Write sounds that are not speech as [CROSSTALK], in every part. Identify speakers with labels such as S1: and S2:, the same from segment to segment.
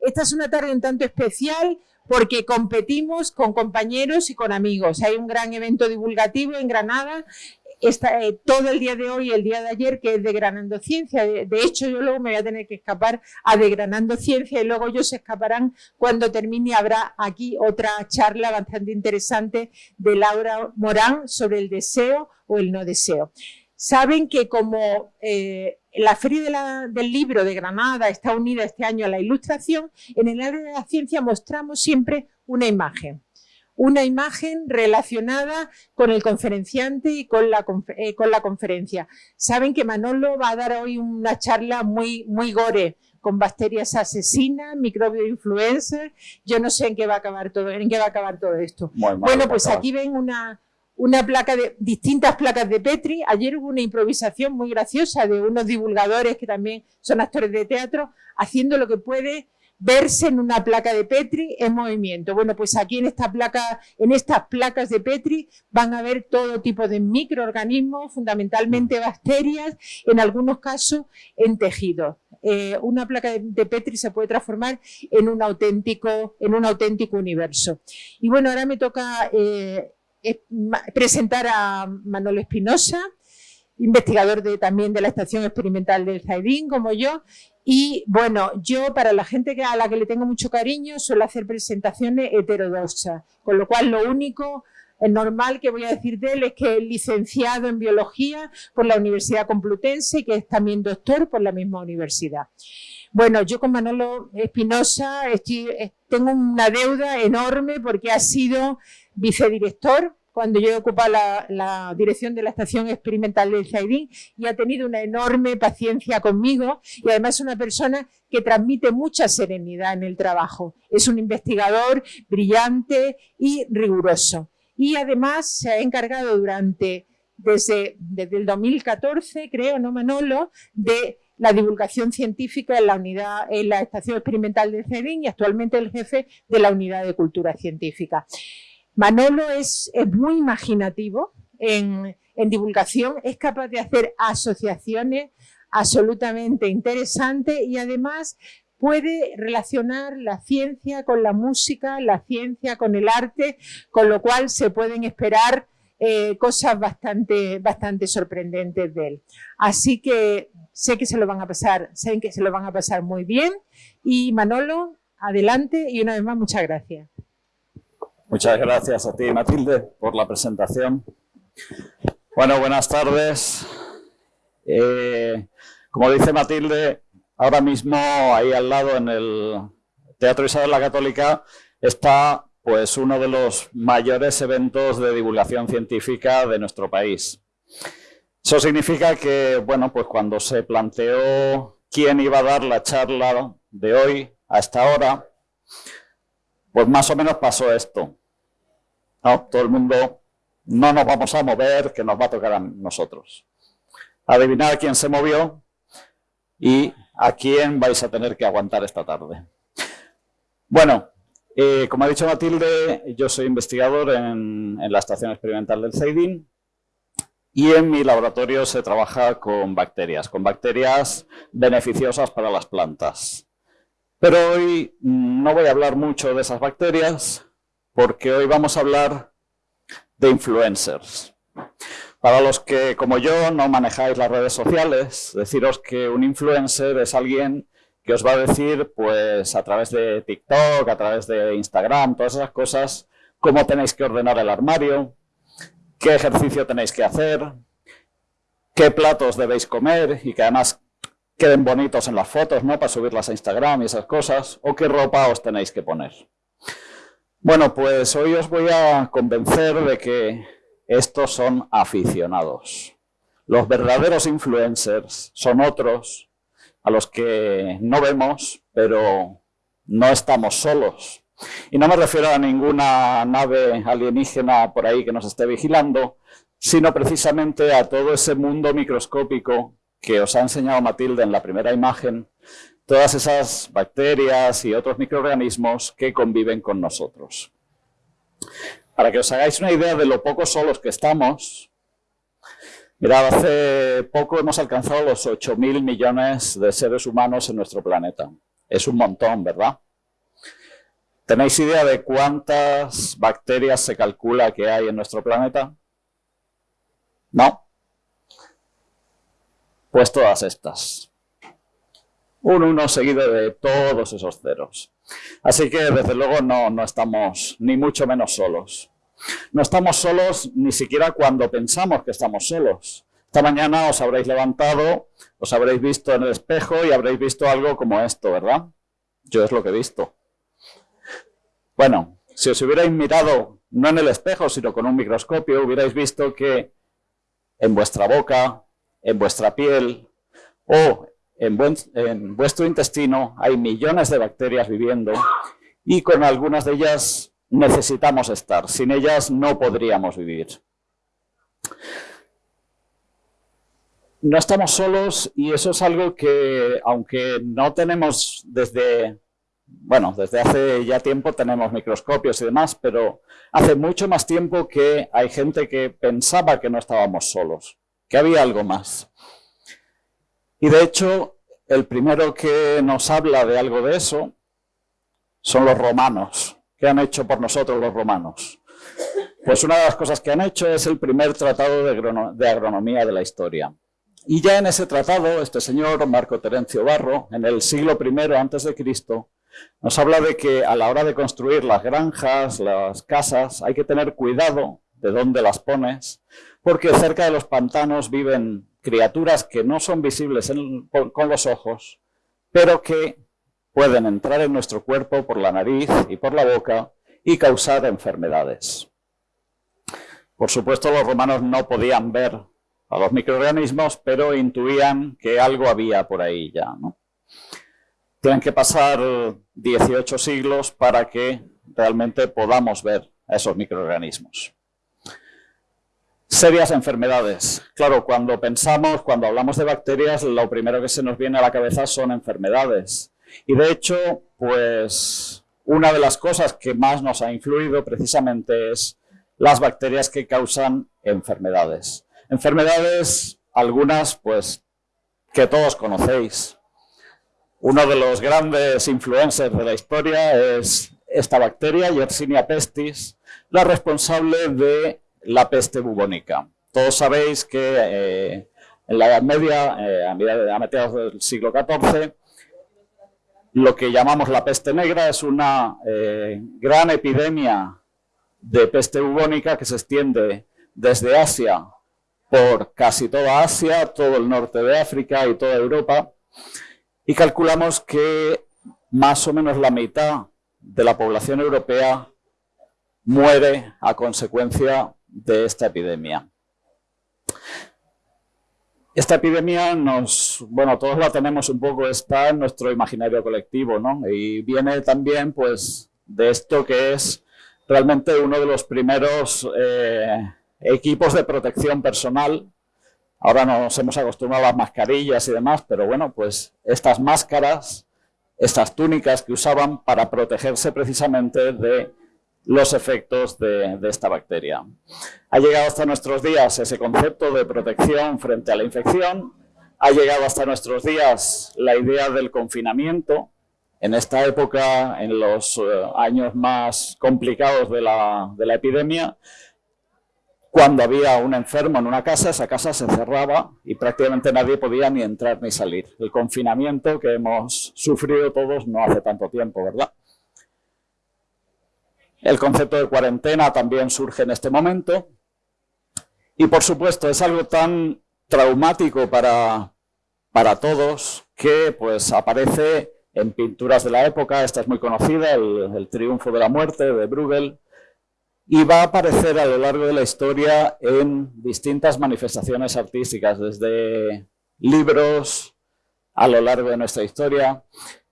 S1: esta es una tarde un tanto especial porque competimos con compañeros y con amigos. Hay un gran evento divulgativo en Granada Está, eh, todo el día de hoy y el día de ayer que es Degranando Ciencia. De, hecho, yo luego me voy a tener que escapar a Degranando Ciencia y luego ellos se escaparán cuando termine. Habrá aquí otra charla bastante interesante de Laura Morán sobre el deseo o el no deseo. Saben que como eh, la Feria del Libro de Granada está unida este año a la ilustración, en el área de la ciencia mostramos siempre una imagen una imagen relacionada con el conferenciante y con la, eh, con la conferencia. Saben que Manolo va a dar hoy una charla muy, muy gore, con bacterias asesinas, microbio influencer. Yo no sé en qué va a acabar todo, en qué va a acabar todo esto. bueno, pues aquí ven una, una placa de distintas placas de Petri. Ayer hubo una improvisación muy graciosa de unos divulgadores que también son actores de teatro, haciendo lo que puede verse en una placa de Petri en movimiento. Bueno, pues aquí en esta placa, en estas placas de Petri van a ver todo tipo de microorganismos, fundamentalmente bacterias, en algunos casos en tejidos. Eh, una placa de, Petri se puede transformar en un auténtico, en un auténtico universo. Y bueno, ahora me toca eh, presentar a Manolo Espinosa, investigador de, también de la Estación Experimental del Zaidín, como yo, y bueno, yo para la gente a la que le tengo mucho cariño suelo hacer presentaciones heterodoxas, con lo cual lo único es normal que voy a decir de él es que es licenciado en biología por la Universidad Complutense y que es también doctor por la misma universidad. Bueno, yo con Manolo Espinosa tengo una deuda enorme porque ha sido vicedirector cuando yo ocupa la, la, dirección de la Estación Experimental del Zaidín y ha tenido una enorme paciencia conmigo y además es una persona que transmite mucha serenidad en el trabajo. Es un investigador brillante y riguroso. Y además se ha encargado durante, desde, desde el 2014, creo, ¿no, Manolo?, de la divulgación científica en la unidad, en la Estación Experimental del Zaidín y actualmente el jefe de la Unidad de Cultura Científica. Manolo es, muy imaginativo en, divulgación, es capaz de hacer asociaciones absolutamente interesantes y además puede relacionar la ciencia con la música, la ciencia con el arte, con lo cual se pueden esperar eh, cosas bastante, bastante sorprendentes de él. Así que sé que se lo van a pasar, sé que se lo van a pasar muy bien y Manolo, adelante y una vez más muchas gracias.
S2: Muchas gracias a ti, Matilde, por la presentación. Bueno, buenas tardes. Eh, como dice Matilde, ahora mismo ahí al lado en el Teatro Isabel la Católica está pues uno de los mayores eventos de divulgación científica de nuestro país. Eso significa que, bueno, pues cuando se planteó quién iba a dar la charla de hoy a esta hora, pues más o menos pasó esto. No, todo el mundo, no nos vamos a mover, que nos va a tocar a nosotros. Adivinar quién se movió y a quién vais a tener que aguantar esta tarde. Bueno, eh, como ha dicho Matilde, yo soy investigador en, la Estación Experimental del CEIDIN y en mi laboratorio se trabaja con bacterias, con bacterias beneficiosas para las plantas. Pero hoy no voy a hablar mucho de esas bacterias, porque hoy vamos a hablar de influencers. Para los que, como yo, no manejáis las redes sociales, deciros que un influencer es alguien que os va a decir, pues a través de TikTok, a través de Instagram, todas esas cosas, cómo tenéis que ordenar el armario, qué ejercicio tenéis que hacer, qué platos debéis comer y que además queden bonitos en las fotos, ¿no? Para subirlas a Instagram y esas cosas, o qué ropa os tenéis que poner. Bueno, pues hoy os voy a convencer de que estos son aficionados. Los verdaderos influencers son otros a los que no vemos, pero no estamos solos. Y no me refiero a ninguna nave alienígena por ahí que nos esté vigilando, sino precisamente a todo ese mundo microscópico que os ha enseñado Matilde en la primera imagen, todas esas bacterias y otros microorganismos que conviven con nosotros. Para que os hagáis una idea de lo poco solos que estamos, mirad, hace poco hemos alcanzado los 8.000 millones de seres humanos en nuestro planeta. Es un montón, ¿verdad? ¿Tenéis idea de cuántas bacterias se calcula que hay en nuestro planeta? ¿No? Pues todas estas. Un 1 seguido de todos esos ceros. Así que desde luego no, no estamos ni mucho menos solos. No estamos solos ni siquiera cuando pensamos que estamos solos. Esta mañana os habréis levantado, os habréis visto en el espejo y habréis visto algo como esto, ¿verdad? Yo es lo que he visto. Bueno, si os hubierais mirado no en el espejo, sino con un microscopio, hubierais visto que en vuestra boca, en vuestra piel o en, en, vuestro intestino hay millones de bacterias viviendo y con algunas de ellas necesitamos estar. Sin ellas no podríamos vivir. No estamos solos y eso es algo que, aunque no tenemos desde bueno, desde hace ya tiempo tenemos microscopios y demás, pero hace mucho más tiempo que hay gente que pensaba que no estábamos solos, que había algo más. Y de hecho, el primero que nos habla de algo de eso son los romanos. ¿Qué han hecho por nosotros los romanos? Pues una de las cosas que han hecho es el primer tratado de, agronomía de la historia. Y ya en ese tratado, este señor, Marco Terencio Barro, en el siglo I antes de Cristo, nos habla de que a la hora de construir las granjas, las casas, hay que tener cuidado de dónde las pones, porque cerca de los pantanos viven criaturas que no son visibles con los ojos, pero que pueden entrar en nuestro cuerpo por la nariz y por la boca y causar enfermedades. Por supuesto, los romanos no podían ver a los microorganismos, pero intuían que algo había por ahí ya. ¿no? Tienen que pasar 18 siglos para que realmente podamos ver a esos microorganismos. Serias enfermedades. Claro, cuando pensamos, cuando hablamos de bacterias, lo primero que se nos viene a la cabeza son enfermedades. Y de hecho, pues una de las cosas que más nos ha influido precisamente es las bacterias que causan enfermedades. Enfermedades, algunas pues que todos conocéis, uno de los grandes influencers de la historia es esta bacteria, Yersinia pestis, la responsable de la peste bubónica. Todos sabéis que eh, en la Edad Media, eh, a, mediados del siglo XIV, lo que llamamos la peste negra es una eh, gran epidemia de peste bubónica que se extiende desde Asia por casi toda Asia, todo el norte de África y toda Europa, y calculamos que más o menos la mitad de la población europea muere a consecuencia de esta epidemia. Esta epidemia nos, bueno, todos la tenemos un poco, está en nuestro imaginario colectivo, ¿no? Y viene también, pues, de esto que es realmente uno de los primeros eh, equipos de protección personal Ahora nos hemos acostumbrado a las mascarillas y demás, pero bueno, pues estas máscaras, estas túnicas que usaban para protegerse precisamente de los efectos de, esta bacteria. Ha llegado hasta nuestros días ese concepto de protección frente a la infección, ha llegado hasta nuestros días la idea del confinamiento, en esta época, en los eh, años más complicados de la, de la epidemia, cuando había un enfermo en una casa, esa casa se cerraba y prácticamente nadie podía ni entrar ni salir. El confinamiento que hemos sufrido todos no hace tanto tiempo, ¿verdad? El concepto de cuarentena también surge en este momento. Y por supuesto es algo tan traumático para, para todos que pues aparece en pinturas de la época. Esta es muy conocida, el, el triunfo de la muerte de Bruegel y va a aparecer a lo largo de la historia en distintas manifestaciones artísticas, desde libros a lo largo de nuestra historia,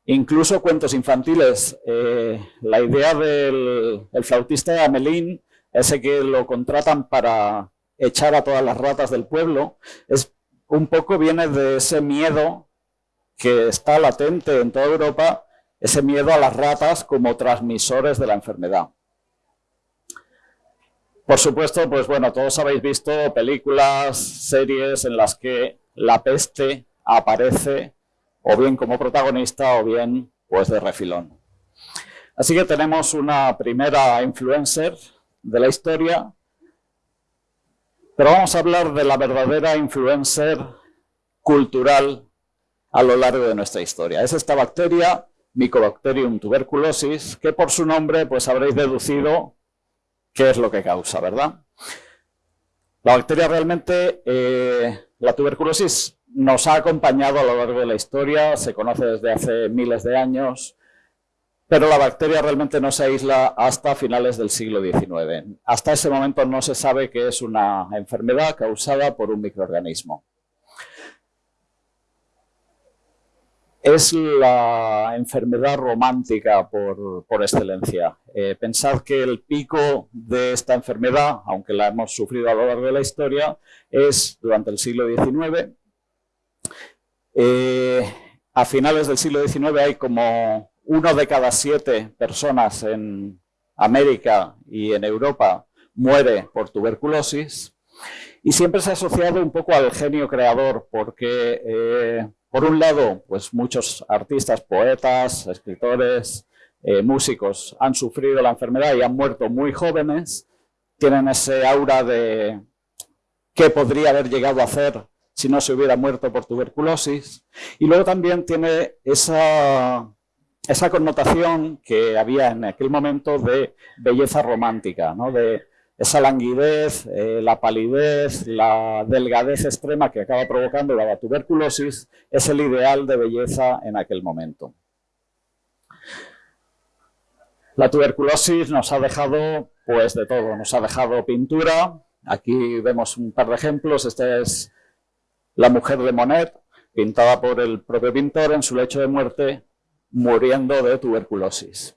S2: incluso cuentos infantiles. Eh, la idea del flautista de Amelín, ese que lo contratan para echar a todas las ratas del pueblo, es un poco viene de ese miedo que está latente en toda Europa, ese miedo a las ratas como transmisores de la enfermedad. Por supuesto, pues bueno, todos habéis visto películas, series en las que la peste aparece o bien como protagonista o bien pues de refilón. Así que tenemos una primera influencer de la historia, pero vamos a hablar de la verdadera influencer cultural a lo largo de nuestra historia. Es esta bacteria, Mycobacterium tuberculosis, que por su nombre pues habréis deducido qué es lo que causa, ¿verdad? La bacteria realmente, eh, la tuberculosis nos ha acompañado a lo largo de la historia, se conoce desde hace miles de años, pero la bacteria realmente no se aísla hasta finales del siglo XIX. Hasta ese momento no se sabe que es una enfermedad causada por un microorganismo. Es la enfermedad romántica por, excelencia. Eh, pensad que el pico de esta enfermedad, aunque la hemos sufrido a lo largo de la historia, es durante el siglo XIX. Eh, a finales del siglo XIX hay como uno de cada siete personas en América y en Europa muere por tuberculosis. Y siempre se ha asociado un poco al genio creador, porque eh, por un lado, pues muchos artistas, poetas, escritores, eh, músicos han sufrido la enfermedad y han muerto muy jóvenes, tienen ese aura de qué podría haber llegado a hacer si no se hubiera muerto por tuberculosis. Y luego también tiene esa, esa connotación que había en aquel momento de belleza romántica, ¿no? Esa languidez, eh, la palidez, la delgadez extrema que acaba provocando la tuberculosis es el ideal de belleza en aquel momento. La tuberculosis nos ha dejado pues de todo, nos ha dejado pintura, aquí vemos un par de ejemplos, esta es la mujer de Monet, pintada por el propio pintor en su lecho de muerte, muriendo de tuberculosis.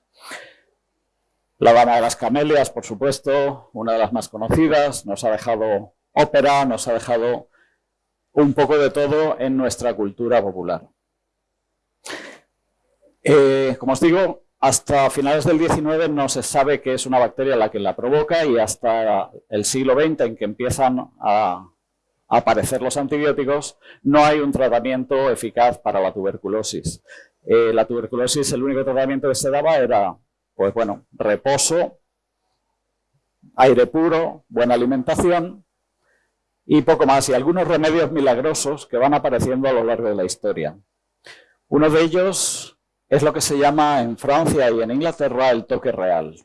S2: La Dama de las Camelias, por supuesto, una de las más conocidas, nos ha dejado ópera, nos ha dejado un poco de todo en nuestra cultura popular. Eh, como os digo, hasta finales del 19 no se sabe qué es una bacteria la que la provoca y hasta el siglo XX en que empiezan a aparecer los antibióticos, no hay un tratamiento eficaz para la tuberculosis. Eh, la tuberculosis, el único tratamiento que se daba era pues bueno, reposo, aire puro, buena alimentación y poco más. Y algunos remedios milagrosos que van apareciendo a lo largo de la historia. Uno de ellos es lo que se llama en Francia y en Inglaterra el toque real.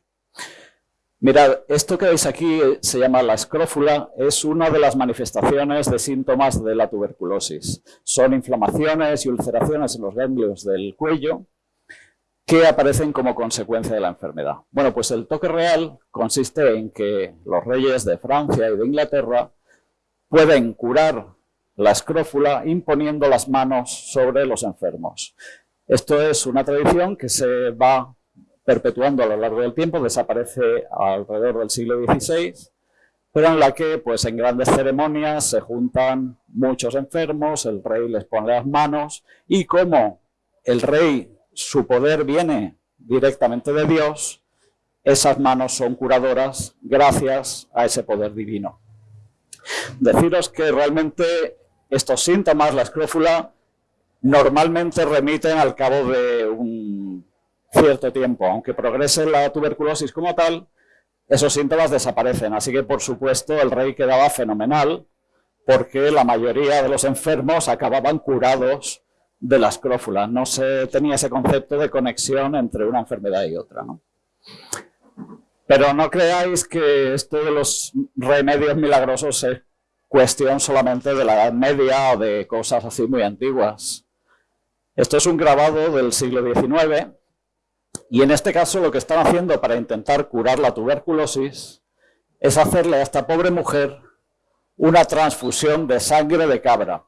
S2: Mirad, esto que veis aquí se llama la escrófula, es una de las manifestaciones de síntomas de la tuberculosis. Son inflamaciones y ulceraciones en los ganglios del cuello que aparecen como consecuencia de la enfermedad. Bueno, pues el toque real consiste en que los reyes de Francia y de Inglaterra pueden curar la escrófula imponiendo las manos sobre los enfermos. Esto es una tradición que se va perpetuando a lo largo del tiempo, desaparece alrededor del siglo XVI, pero en la que pues en grandes ceremonias se juntan muchos enfermos, el rey les pone las manos y como el rey su poder viene directamente de Dios, esas manos son curadoras gracias a ese poder divino. Deciros que realmente estos síntomas, la escrófula, normalmente remiten al cabo de un cierto tiempo. Aunque progrese la tuberculosis como tal, esos síntomas desaparecen. Así que, por supuesto, el rey quedaba fenomenal porque la mayoría de los enfermos acababan curados de la escrófula. No se tenía ese concepto de conexión entre una enfermedad y otra. Pero no creáis que esto de los remedios milagrosos es cuestión solamente de la Edad Media o de cosas así muy antiguas. Esto es un grabado del siglo XIX y en este caso lo que están haciendo para intentar curar la tuberculosis es hacerle a esta pobre mujer una transfusión de sangre de cabra.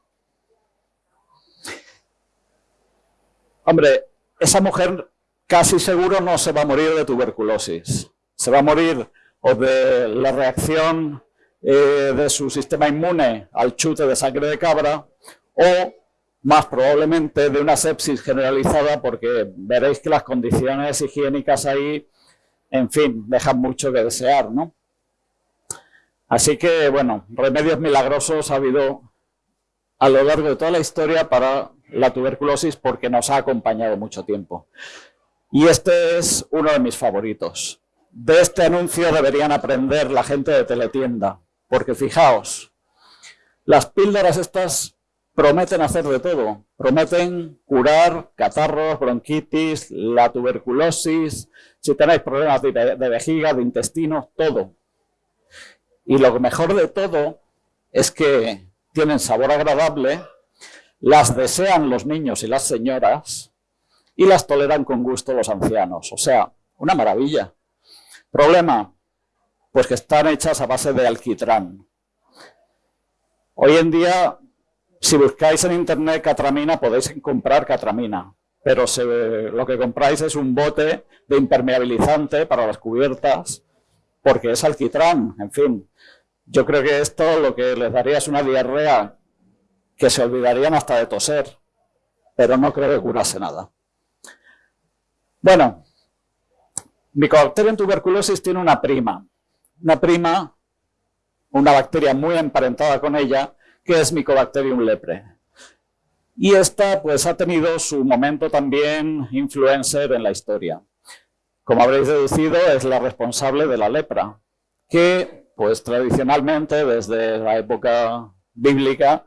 S2: Hombre, esa mujer casi seguro no se va a morir de tuberculosis. Se va a morir o de la reacción eh, de su sistema inmune al chute de sangre de cabra o más probablemente de una sepsis generalizada porque veréis que las condiciones higiénicas ahí, en fin, dejan mucho que desear, ¿no? Así que, bueno, remedios milagrosos ha habido a lo largo de toda la historia para la tuberculosis porque nos ha acompañado mucho tiempo. Y este es uno de mis favoritos. De este anuncio deberían aprender la gente de Teletienda, porque fijaos, las píldoras estas prometen hacer de todo. Prometen curar catarros, bronquitis, la tuberculosis, si tenéis problemas de, vejiga, de intestinos, todo. Y lo mejor de todo es que tienen sabor agradable, las desean los niños y las señoras y las toleran con gusto los ancianos. O sea, una maravilla. Problema, pues que están hechas a base de alquitrán. Hoy en día, si buscáis en internet catramina, podéis comprar catramina, pero lo que compráis es un bote de impermeabilizante para las cubiertas, porque es alquitrán, en fin. Yo creo que esto lo que les daría es una diarrea que se olvidarían hasta de toser, pero no creo que curase nada. Bueno, Mycobacterium tuberculosis tiene una prima, una prima, una bacteria muy emparentada con ella, que es Mycobacterium lepre. Y esta pues ha tenido su momento también influencer en la historia. Como habréis deducido, es la responsable de la lepra, que pues tradicionalmente desde la época bíblica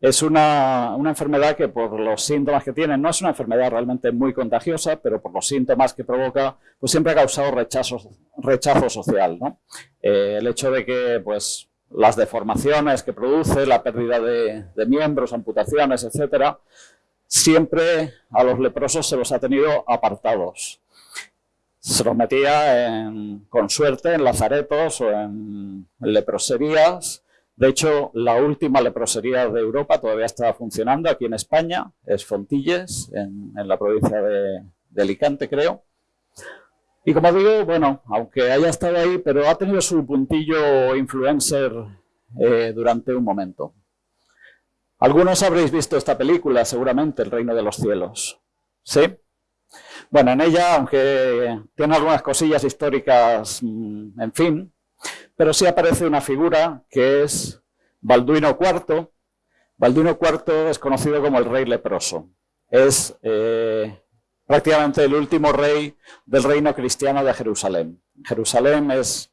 S2: es una, enfermedad que por los síntomas que tiene, no es una enfermedad realmente muy contagiosa, pero por los síntomas que provoca, pues siempre ha causado rechazo, social. Eh, el hecho de que pues, las deformaciones que produce, la pérdida de, miembros, amputaciones, etcétera, siempre a los leprosos se los ha tenido apartados. Se los metía con suerte en lazaretos o en leproserías, de hecho, la última leprosería de Europa todavía está funcionando aquí en España, es Fontilles, en, la provincia de, Alicante, creo. Y como digo, bueno, aunque haya estado ahí, pero ha tenido su puntillo influencer eh, durante un momento. Algunos habréis visto esta película, seguramente, El Reino de los Cielos. ¿Sí? Bueno, en ella, aunque tiene algunas cosillas históricas, mm, en fin, pero sí aparece una figura que es Balduino IV. Balduino IV es conocido como el rey leproso. Es eh, prácticamente el último rey del reino cristiano de Jerusalén. Jerusalén es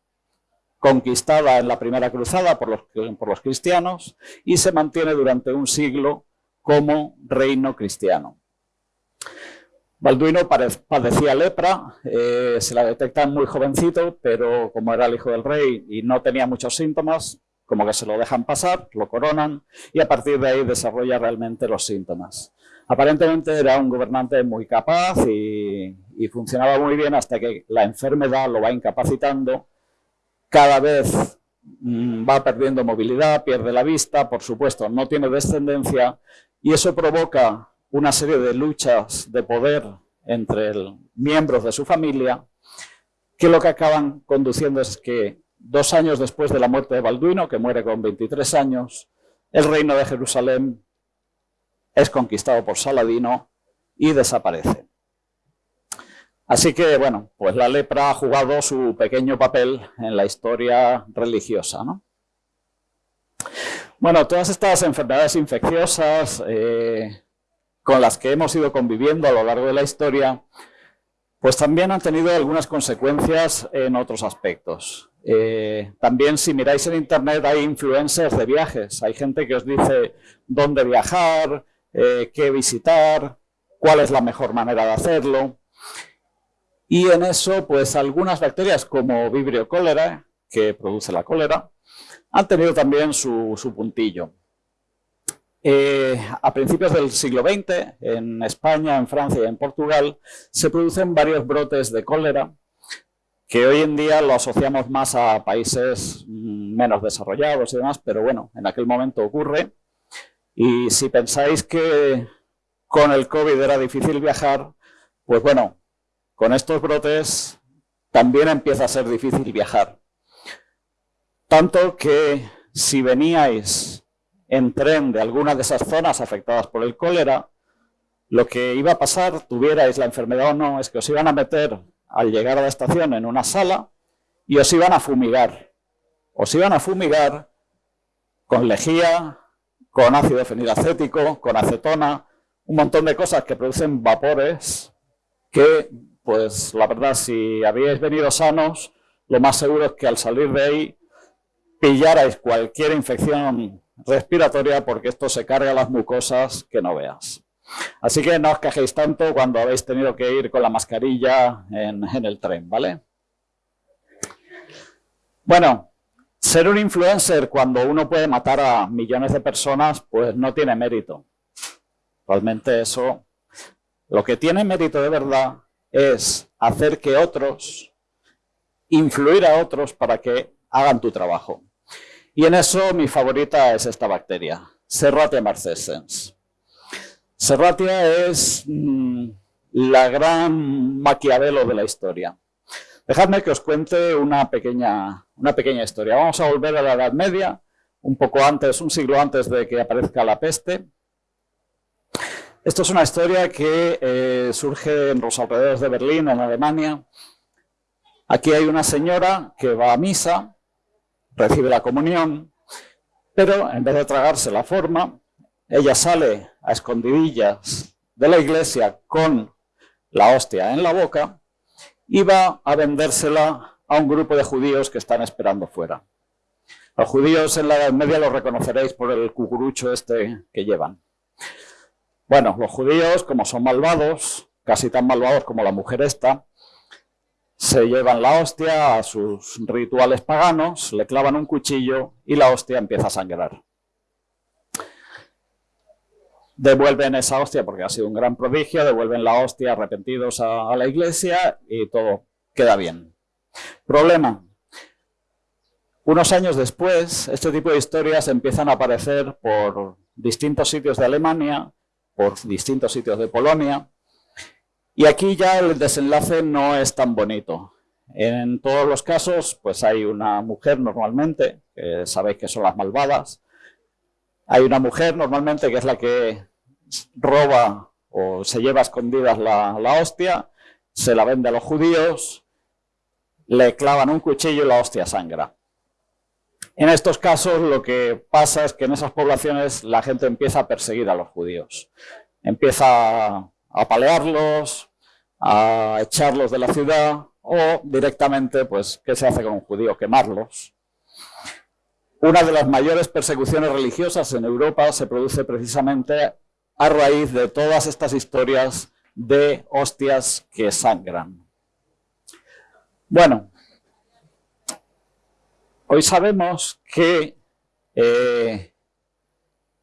S2: conquistada en la primera cruzada por los, por los cristianos y se mantiene durante un siglo como reino cristiano. Balduino padecía lepra, eh, se la detectan muy jovencito, pero como era el hijo del rey y no tenía muchos síntomas, como que se lo dejan pasar, lo coronan y a partir de ahí desarrolla realmente los síntomas. Aparentemente era un gobernante muy capaz y, y funcionaba muy bien hasta que la enfermedad lo va incapacitando, cada vez mm, va perdiendo movilidad, pierde la vista, por supuesto no tiene descendencia y eso provoca una serie de luchas de poder entre miembros de su familia, que lo que acaban conduciendo es que dos años después de la muerte de Balduino, que muere con 23 años, el reino de Jerusalén es conquistado por Saladino y desaparece. Así que, bueno, pues la lepra ha jugado su pequeño papel en la historia religiosa. Bueno, todas estas enfermedades infecciosas, eh, con las que hemos ido conviviendo a lo largo de la historia, pues también han tenido algunas consecuencias en otros aspectos. Eh, también si miráis en internet hay influencers de viajes, hay gente que os dice dónde viajar, eh, qué visitar, cuál es la mejor manera de hacerlo. Y en eso, pues algunas bacterias como Vibrio cólera, que produce la cólera, han tenido también su, su puntillo. Eh, a principios del siglo XX, en España, en Francia y en Portugal, se producen varios brotes de cólera que hoy en día lo asociamos más a países mm, menos desarrollados y demás, pero bueno, en aquel momento ocurre. Y si pensáis que con el COVID era difícil viajar, pues bueno, con estos brotes también empieza a ser difícil viajar. Tanto que si veníais en tren de alguna de esas zonas afectadas por el cólera, lo que iba a pasar, tuvierais la enfermedad o no, es que os iban a meter al llegar a la estación en una sala y os iban a fumigar. Os iban a fumigar con lejía, con ácido fenilacético, con acetona, un montón de cosas que producen vapores que pues la verdad, si habíais venido sanos, lo más seguro es que al salir de ahí pillarais cualquier infección respiratoria porque esto se carga las mucosas que no veas. Así que no os quejéis tanto cuando habéis tenido que ir con la mascarilla en, en el tren, ¿vale? Bueno, ser un influencer cuando uno puede matar a millones de personas, pues no tiene mérito. Realmente eso, lo que tiene mérito de verdad es hacer que otros, influir a otros para que hagan tu trabajo. Y en eso mi favorita es esta bacteria, Serratia marcescens. Serratia es mm, la gran maquiavelo de la historia. Dejadme que os cuente una pequeña, una pequeña historia. Vamos a volver a la Edad Media, un poco antes, un siglo antes de que aparezca la peste. Esto es una historia que eh, surge en los alrededores de Berlín, en Alemania. Aquí hay una señora que va a misa, recibe la comunión, pero en vez de tragarse la forma, ella sale a escondidillas de la iglesia con la hostia en la boca y va a vendérsela a un grupo de judíos que están esperando fuera. Los judíos en la Edad Media los reconoceréis por el cucurucho este que llevan. Bueno, los judíos, como son malvados, casi tan malvados como la mujer esta, se llevan la hostia a sus rituales paganos, le clavan un cuchillo y la hostia empieza a sangrar. Devuelven esa hostia porque ha sido un gran prodigio, devuelven la hostia arrepentidos a, a la iglesia y todo queda bien. Problema. Unos años después, este tipo de historias empiezan a aparecer por distintos sitios de Alemania, por distintos sitios de Polonia. Y aquí ya el desenlace no es tan bonito. En todos los casos, pues hay una mujer normalmente, que sabéis que son las malvadas. Hay una mujer normalmente que es la que roba o se lleva a escondidas la, la hostia, se la vende a los judíos, le clavan un cuchillo y la hostia sangra. En estos casos lo que pasa es que en esas poblaciones la gente empieza a perseguir a los judíos. Empieza apalearlos, a echarlos de la ciudad o directamente, pues, ¿qué se hace con un judío? Quemarlos. Una de las mayores persecuciones religiosas en Europa se produce precisamente a raíz de todas estas historias de hostias que sangran. Bueno, Hoy sabemos que eh,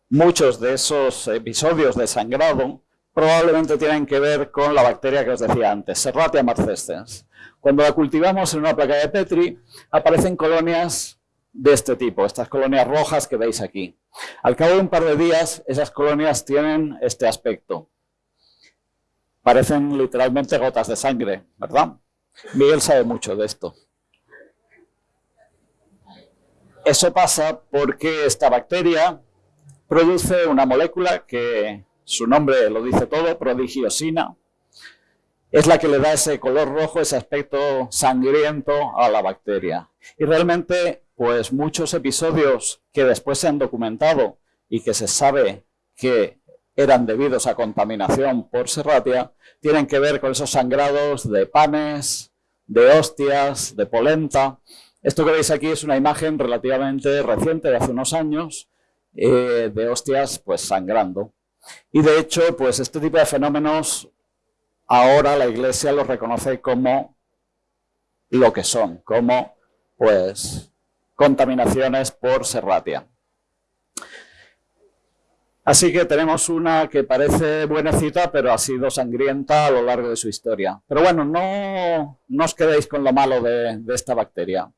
S2: muchos de esos episodios de sangrado probablemente tienen que ver con la bacteria que os decía antes, Serratia marcescens. Cuando la cultivamos en una placa de Petri, aparecen colonias de este tipo, estas colonias rojas que veis aquí. Al cabo de un par de días, esas colonias tienen este aspecto. Parecen literalmente gotas de sangre, ¿verdad? Miguel sabe mucho de esto. Eso pasa porque esta bacteria produce una molécula que su nombre lo dice todo, prodigiosina. Es la que le da ese color rojo, ese aspecto sangriento a la bacteria. Y realmente, pues muchos episodios que después se han documentado y que se sabe que eran debidos a contaminación por serratia, tienen que ver con esos sangrados de panes, de hostias, de polenta, esto que veis aquí es una imagen relativamente reciente, de hace unos años, eh, de hostias pues sangrando. Y de hecho, pues este tipo de fenómenos ahora la Iglesia los reconoce como lo que son, como pues contaminaciones por serratia. Así que tenemos una que parece buenecita, pero ha sido sangrienta a lo largo de su historia. Pero bueno, no, os quedéis con lo malo de esta bacteria.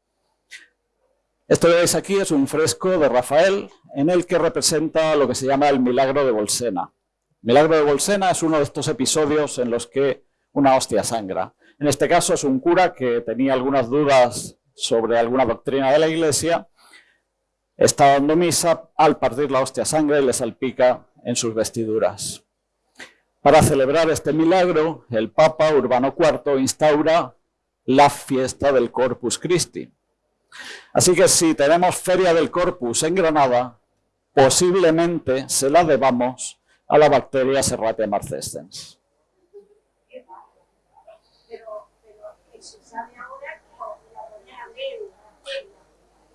S2: Esto que veis aquí es un fresco de Rafael en el que representa lo que se llama el milagro de Bolsena. El milagro de Bolsena es uno de estos episodios en los que una hostia sangra. En este caso es un cura que tenía algunas dudas sobre alguna doctrina de la iglesia, está dando misa, al partir la hostia sangre le salpica en sus vestiduras. Para celebrar este milagro, el Papa Urbano IV instaura la fiesta del Corpus Christi. Así que si tenemos Feria del Corpus en Granada, posiblemente se la debamos a la bacteria Serratia marcescens.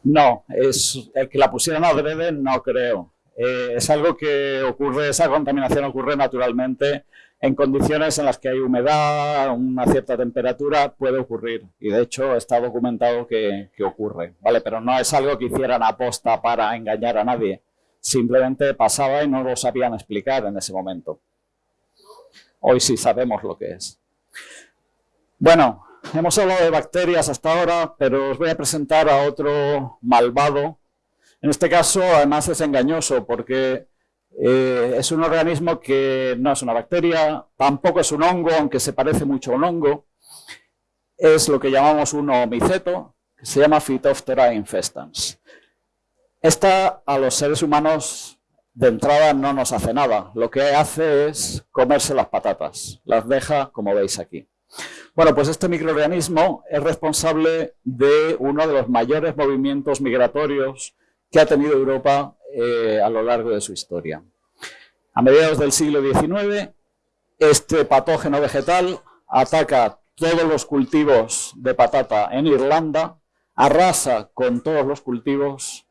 S2: No, es el que la pusieran adrede no creo. Eh, es algo que ocurre, esa contaminación ocurre naturalmente en condiciones en las que hay humedad, una cierta temperatura, puede ocurrir. Y de hecho está documentado que, ocurre, ¿vale? Pero no es algo que hicieran aposta para engañar a nadie. Simplemente pasaba y no lo sabían explicar en ese momento. Hoy sí sabemos lo que es. Bueno, hemos hablado de bacterias hasta ahora, pero os voy a presentar a otro malvado. En este caso, además, es engañoso porque eh, es un organismo que no es una bacteria, tampoco es un hongo, aunque se parece mucho a un hongo. Es lo que llamamos un omiceto, que se llama Phytophthora infestans. Esta a los seres humanos de entrada no nos hace nada. Lo que hace es comerse las patatas. Las deja como veis aquí. Bueno, pues este microorganismo es responsable de uno de los mayores movimientos migratorios que ha tenido Europa eh, a lo largo de su historia. A mediados del siglo XIX, este patógeno vegetal ataca todos los cultivos de patata en Irlanda, arrasa con todos los cultivos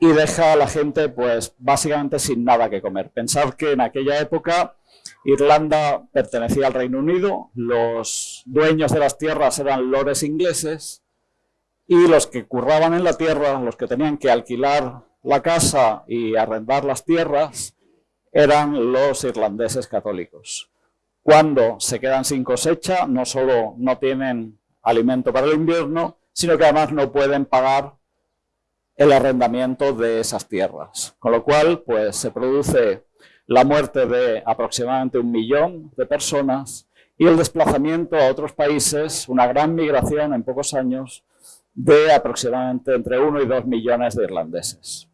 S2: y deja a la gente pues básicamente sin nada que comer. Pensad que en aquella época Irlanda pertenecía al Reino Unido, los dueños de las tierras eran lores ingleses y los que curraban en la tierra, los que tenían que alquilar la casa y arrendar las tierras, eran los irlandeses católicos. Cuando se quedan sin cosecha, no solo no tienen alimento para el invierno, sino que además no pueden pagar el arrendamiento de esas tierras. Con lo cual, pues se produce la muerte de aproximadamente un millón de personas y el desplazamiento a otros países, una gran migración en pocos años de aproximadamente entre 1 y 2 millones de irlandeses.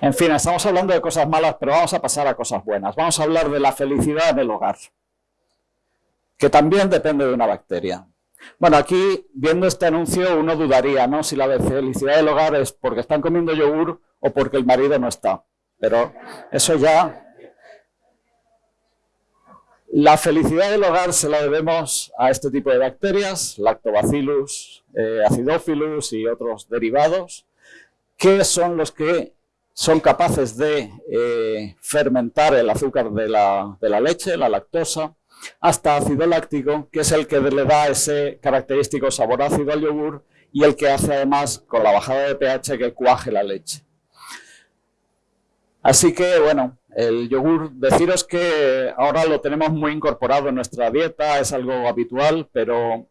S2: En fin, estamos hablando de cosas malas, pero vamos a pasar a cosas buenas. Vamos a hablar de la felicidad en el hogar, que también depende de una bacteria. Bueno, aquí, viendo este anuncio, uno dudaría, ¿no? Si la felicidad del hogar es porque están comiendo yogur o porque el marido no está. Pero eso ya... La felicidad del hogar se la debemos a este tipo de bacterias, Lactobacillus, eh, Acidophilus y otros derivados, que son los que son capaces de eh, fermentar el azúcar de la, de la leche, la lactosa, hasta ácido láctico, que es el que le da ese característico sabor ácido al yogur y el que hace además con la bajada de pH que cuaje la leche. Así que, bueno, el yogur, deciros que ahora lo tenemos muy incorporado en nuestra dieta, es algo habitual, pero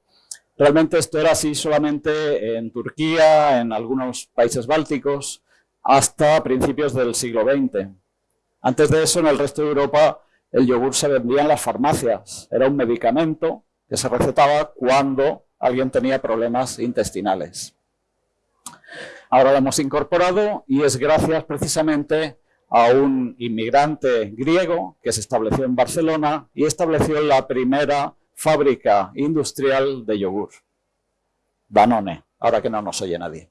S2: realmente esto era así solamente en Turquía, en algunos países bálticos, hasta principios del siglo XX. Antes de eso, en el resto de Europa, el yogur se vendía en las farmacias. Era un medicamento que se recetaba cuando alguien tenía problemas intestinales. Ahora lo hemos incorporado y es gracias precisamente a un inmigrante griego que se estableció en Barcelona y estableció la primera fábrica industrial de yogur. Danone, ahora que no nos oye nadie.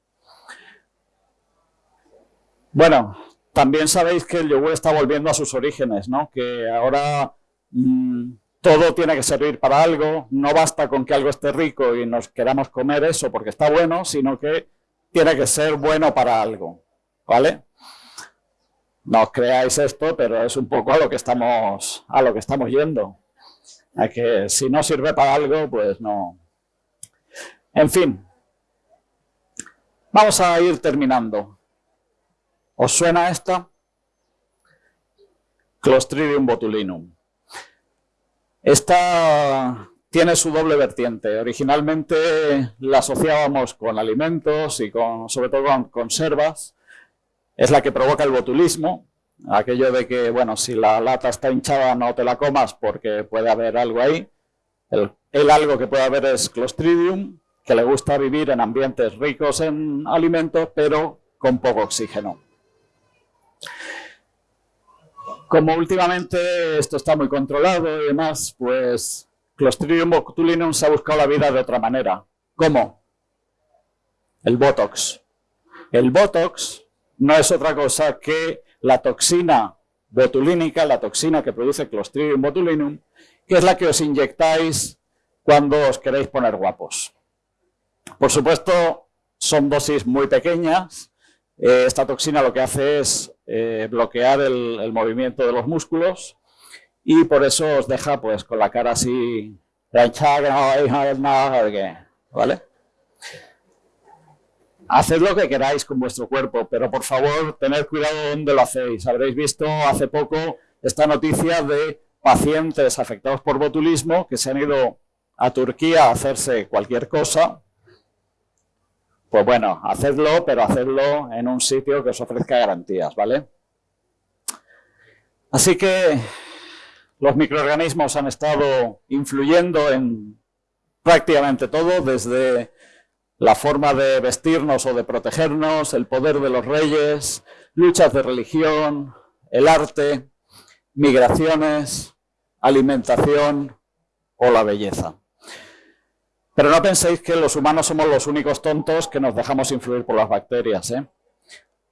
S2: Bueno, también sabéis que el yogur está volviendo a sus orígenes, ¿no? Que ahora mm, todo tiene que servir para algo, no basta con que algo esté rico y nos queramos comer eso porque está bueno, sino que tiene que ser bueno para algo, ¿vale? No os creáis esto, pero es un poco a lo que estamos, a lo que estamos yendo. A que si no sirve para algo, pues no. En fin, vamos a ir terminando. ¿Os suena esta? Clostridium botulinum. Esta tiene su doble vertiente. Originalmente la asociábamos con alimentos y con, sobre todo con conservas. Es la que provoca el botulismo, aquello de que, bueno, si la lata está hinchada no te la comas porque puede haber algo ahí. El, el algo que puede haber es Clostridium, que le gusta vivir en ambientes ricos en alimentos, pero con poco oxígeno. Como últimamente esto está muy controlado y demás, pues Clostridium botulinum se ha buscado la vida de otra manera. ¿Cómo? El Botox. El Botox no es otra cosa que la toxina botulínica, la toxina que produce Clostridium botulinum, que es la que os inyectáis cuando os queréis poner guapos. Por supuesto, son dosis muy pequeñas. Eh, esta toxina lo que hace es eh, bloquear el, movimiento de los músculos y por eso os deja pues con la cara así ¿vale? Haced lo que queráis con vuestro cuerpo, pero por favor tened cuidado donde lo hacéis. Habréis visto hace poco esta noticia de pacientes afectados por botulismo que se han ido a Turquía a hacerse cualquier cosa. Pues bueno, hacedlo, pero hacedlo en un sitio que os ofrezca garantías, ¿vale? Así que los microorganismos han estado influyendo en prácticamente todo, desde la forma de vestirnos o de protegernos, el poder de los reyes, luchas de religión, el arte, migraciones, alimentación o la belleza. Pero no penséis que los humanos somos los únicos tontos que nos dejamos influir por las bacterias. ¿eh?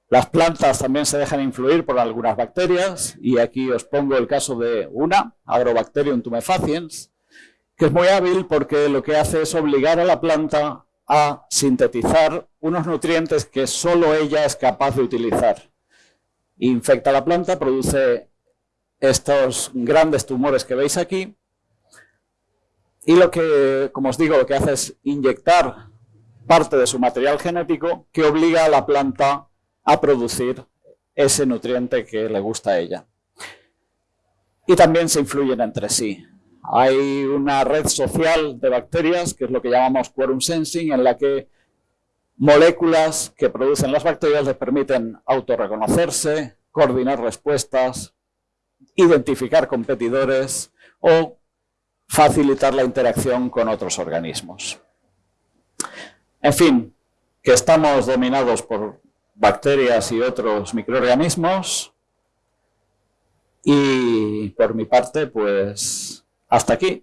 S2: Las plantas también se dejan influir por algunas bacterias y aquí os pongo el caso de una, Agrobacterium tumefaciens, que es muy hábil porque lo que hace es obligar a la planta a sintetizar unos nutrientes que solo ella es capaz de utilizar. Infecta la planta, produce estos grandes tumores que veis aquí y lo que, como os digo, lo que hace es inyectar parte de su material genético que obliga a la planta a producir ese nutriente que le gusta a ella. Y también se influyen entre sí. Hay una red social de bacterias, que es lo que llamamos quorum sensing, en la que moléculas que producen las bacterias les permiten autorreconocerse, coordinar respuestas, identificar competidores o facilitar la interacción con otros organismos. En fin, que estamos dominados por bacterias y otros microorganismos y por mi parte, pues hasta aquí.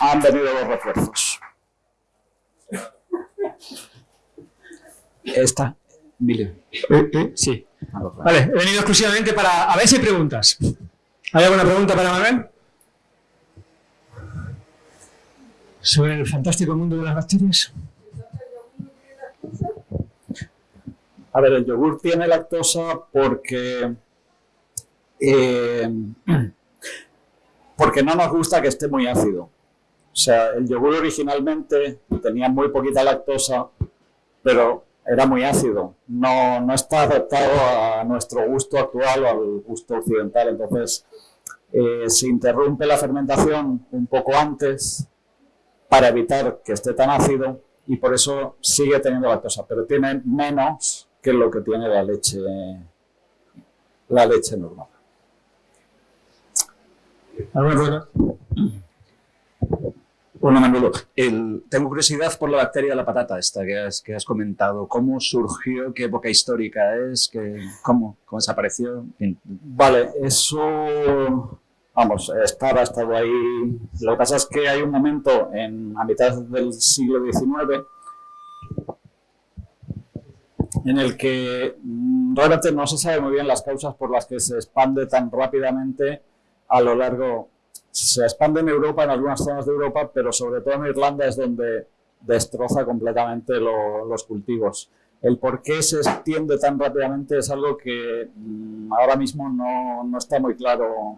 S2: Han venido los refuerzos. Esta, Mile.
S3: ¿Eh? ¿Eh? Sí. Vale, he venido exclusivamente para... A ver si hay preguntas. ¿Hay alguna pregunta para Manuel? Sobre el fantástico mundo de las bacterias.
S2: A ver, el yogur tiene lactosa porque... Eh, porque no nos gusta que esté muy ácido. O sea, el yogur originalmente tenía muy poquita lactosa, pero era muy ácido. No, no está adaptado a nuestro gusto actual o al gusto occidental. Entonces, eh, se interrumpe la fermentación un poco antes para evitar que esté tan ácido y por eso sigue teniendo lactosa, pero tiene menos que lo que tiene la leche, la leche normal.
S4: Bueno, Manolo, tengo curiosidad por la bacteria de la patata esta que has, que has comentado. ¿Cómo surgió? ¿Qué época histórica es? cómo, ¿Cómo desapareció?
S2: Vale, eso... Vamos, estaba, estado ahí... Lo que pasa es que hay un momento en, a mitad del siglo XIX en el que mm, realmente no se sabe muy bien las causas por las que se expande tan rápidamente a lo largo se expande en Europa, en algunas zonas de Europa, pero sobre todo en Irlanda es donde destroza completamente los cultivos. El por qué se extiende tan rápidamente es algo que mm, ahora mismo no, no, está muy claro.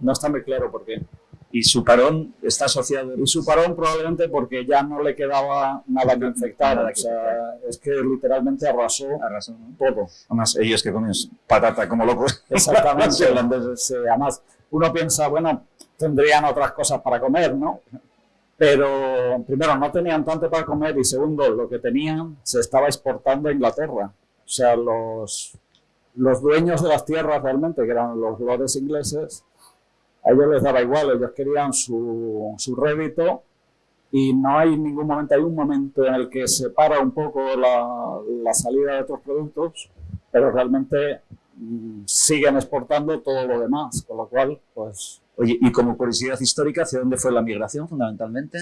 S2: No está muy claro por qué.
S4: ¿Y su parón está asociado?
S2: Y su parón probablemente porque ya no le quedaba nada que infectar. o sea, es que literalmente arrasó,
S4: arrasó
S2: todo.
S4: Además, ellos que comen patata como locos.
S2: Exactamente. [LAUGHS] además, uno piensa, bueno, tendrían otras cosas para comer, ¿no? Pero primero no tenían tanto para comer y segundo, lo que tenían se estaba exportando a Inglaterra. O sea, los, los dueños de las tierras realmente, que eran los lores ingleses, a ellos les daba igual, ellos querían su, su rédito y no hay ningún momento, hay un momento en el que se para un poco la, la salida de otros productos, pero realmente mm, siguen exportando todo lo demás, con lo cual, pues...
S4: Oye, y como curiosidad histórica, ¿hacia dónde fue la migración fundamentalmente?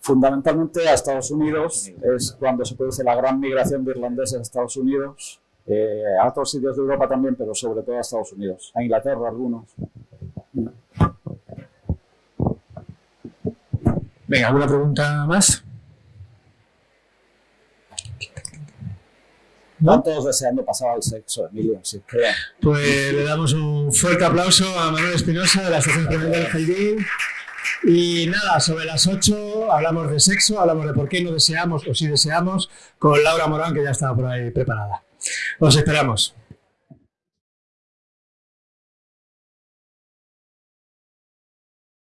S2: Fundamentalmente a Estados Unidos, es cuando se produce la gran migración de irlandeses a Estados Unidos, eh, a otros sitios de Europa también, pero sobre todo a Estados Unidos, a Inglaterra algunos.
S3: Venga, ¿alguna pregunta más?
S2: Están todos deseando pasar al sexo, Emilio, crean.
S3: Pues le damos un fuerte aplauso a Manuel Espinosa de la Estación Clemente del. Y nada, sobre las 8 hablamos de sexo, hablamos de por qué no deseamos o si deseamos, con Laura Morán, que ya estaba por ahí preparada. Os esperamos.